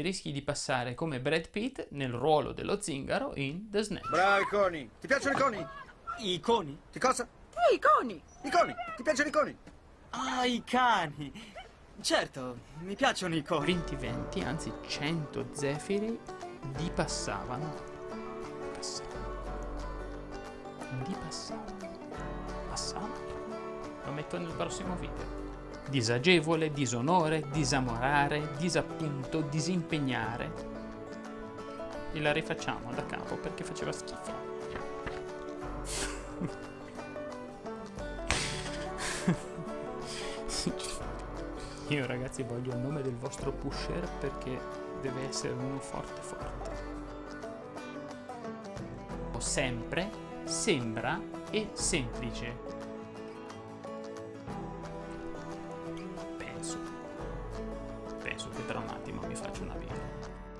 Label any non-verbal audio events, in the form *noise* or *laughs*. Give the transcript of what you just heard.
rischi di passare come Brad Pitt nel ruolo dello zingaro in The Snatch. Bravo, i coni. Ti piacciono i coni? I coni? Ti cosa? I coni! I coni. Ti piacciono i coni? Ah, i cani. Certo, mi piacciono i coni. 20 venti, anzi 100 zefiri di passavano. Passavano. Di passavano. Passavano. Lo metto nel prossimo video. Disagevole, disonore, disamorare, disappunto, disimpegnare. E la rifacciamo da capo perché faceva schifo. *laughs* Io ragazzi voglio il nome del vostro pusher perché deve essere uno forte forte. Sempre, sembra e semplice. Penso. Penso che tra un attimo mi faccio una video.